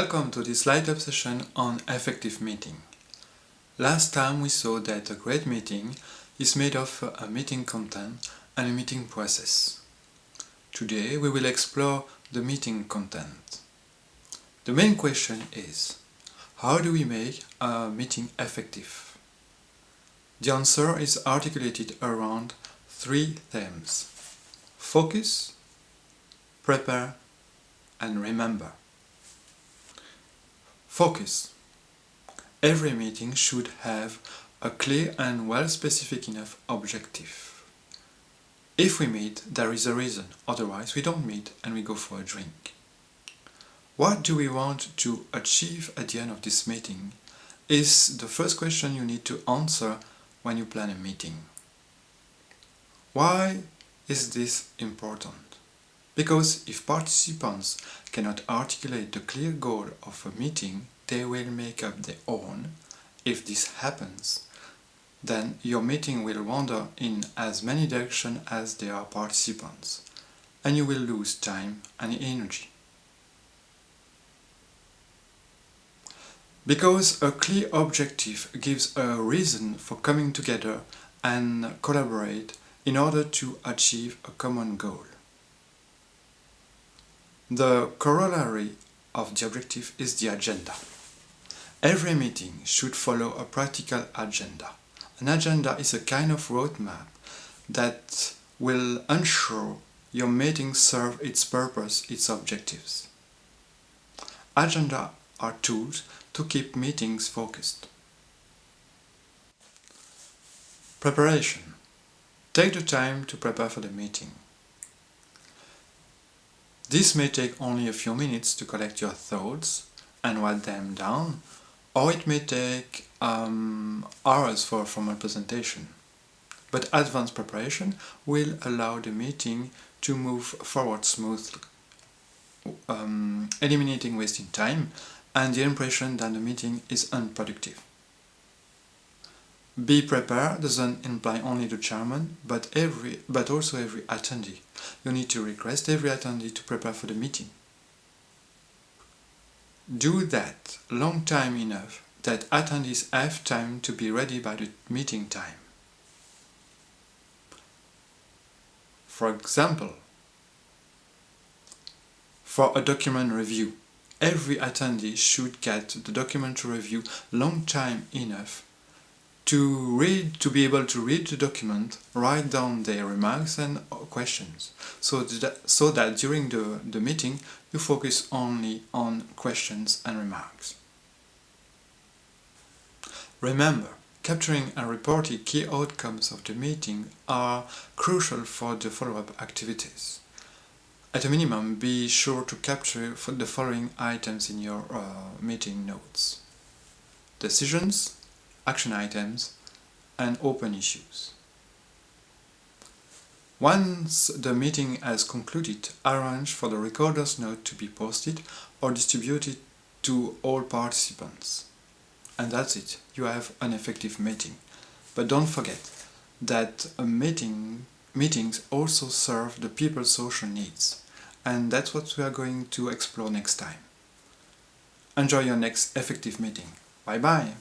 Welcome to this light up session on effective meeting. Last time we saw that a great meeting is made of a meeting content and a meeting process. Today we will explore the meeting content. The main question is, how do we make a meeting effective? The answer is articulated around three themes. Focus, prepare and remember. Focus. Every meeting should have a clear and well-specific enough objective. If we meet, there is a reason, otherwise we don't meet and we go for a drink. What do we want to achieve at the end of this meeting is the first question you need to answer when you plan a meeting. Why is this important? Because if participants cannot articulate the clear goal of a meeting, they will make up their own. If this happens, then your meeting will wander in as many directions as there are participants, and you will lose time and energy. Because a clear objective gives a reason for coming together and collaborate in order to achieve a common goal. The corollary of the objective is the agenda. Every meeting should follow a practical agenda. An agenda is a kind of roadmap that will ensure your meeting serve its purpose, its objectives. Agenda are tools to keep meetings focused. Preparation. Take the time to prepare for the meeting. This may take only a few minutes to collect your thoughts and write them down, or it may take um, hours for a formal presentation. But advanced preparation will allow the meeting to move forward smoothly, um, eliminating wasting time and the impression that the meeting is unproductive. Be prepared doesn't imply only the chairman, but every but also every attendee. You need to request every attendee to prepare for the meeting. Do that long time enough that attendees have time to be ready by the meeting time. For example, for a document review, every attendee should get the document to review long time enough to read, to be able to read the document, write down their remarks and questions, so that, so that during the, the meeting you focus only on questions and remarks. Remember, capturing and reporting key outcomes of the meeting are crucial for the follow-up activities. At a minimum, be sure to capture the following items in your uh, meeting notes. Decisions, action items and open issues. Once the meeting has concluded, arrange for the recorder's note to be posted or distributed to all participants. And that's it, you have an effective meeting. But don't forget that meeting, meetings also serve the people's social needs. And that's what we are going to explore next time. Enjoy your next effective meeting. Bye bye!